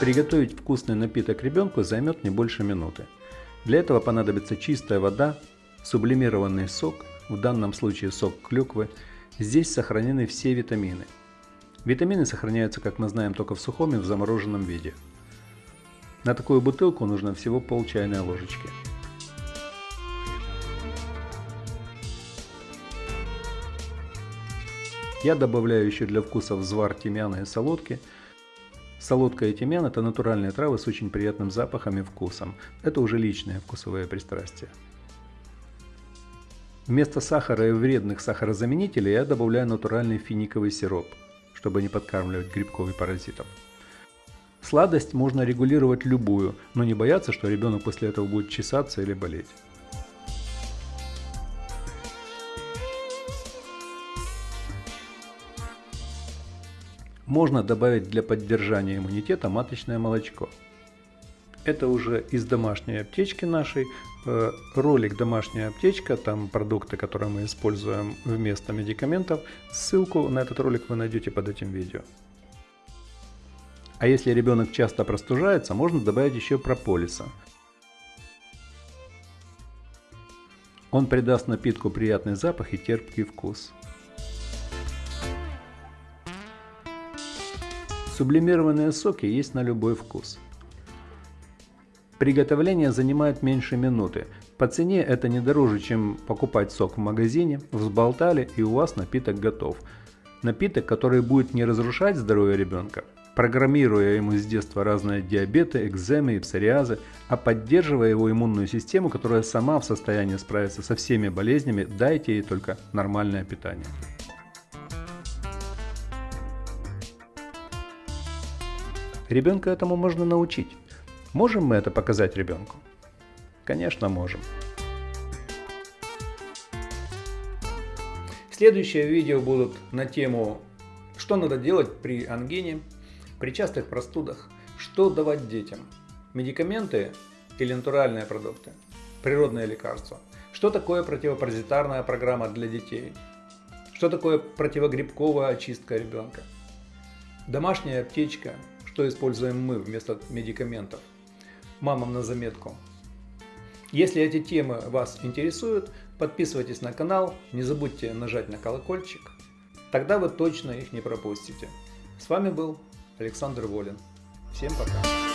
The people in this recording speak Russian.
Приготовить вкусный напиток ребенку займет не больше минуты. Для этого понадобится чистая вода, сублимированный сок, в данном случае сок клюквы. Здесь сохранены все витамины. Витамины сохраняются, как мы знаем, только в сухом и в замороженном виде. На такую бутылку нужно всего пол чайной ложечки. Я добавляю еще для вкуса взвар тимьяна и солодки – Солодка и тимьян – это натуральные травы с очень приятным запахом и вкусом. Это уже личные вкусовые пристрастия. Вместо сахара и вредных сахарозаменителей я добавляю натуральный финиковый сироп, чтобы не подкармливать грибков и паразитов. Сладость можно регулировать любую, но не бояться, что ребенок после этого будет чесаться или болеть. Можно добавить для поддержания иммунитета маточное молочко. Это уже из домашней аптечки нашей. Э, ролик «Домашняя аптечка», там продукты, которые мы используем вместо медикаментов. Ссылку на этот ролик вы найдете под этим видео. А если ребенок часто простужается, можно добавить еще прополиса. Он придаст напитку приятный запах и терпкий вкус. Сублимированные соки есть на любой вкус. Приготовление занимает меньше минуты. По цене это не дороже, чем покупать сок в магазине, взболтали и у вас напиток готов. Напиток, который будет не разрушать здоровье ребенка, программируя ему с детства разные диабеты, экземы и псориазы, а поддерживая его иммунную систему, которая сама в состоянии справиться со всеми болезнями, дайте ей только нормальное питание. Ребенка этому можно научить. Можем мы это показать ребенку? Конечно, можем. Следующие видео будут на тему, что надо делать при ангине, при частых простудах, что давать детям, медикаменты или натуральные продукты, природные лекарства, что такое противопаразитарная программа для детей, что такое противогрибковая очистка ребенка, домашняя аптечка, что используем мы вместо медикаментов. Мамам на заметку. Если эти темы вас интересуют, подписывайтесь на канал, не забудьте нажать на колокольчик, тогда вы точно их не пропустите. С вами был Александр Волин. Всем пока!